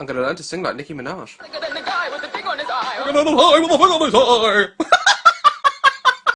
I'm gonna learn to sing like Nicki Minaj. Bigger than the guy with the thing on his eye. Look at the guy with the thing on his eye.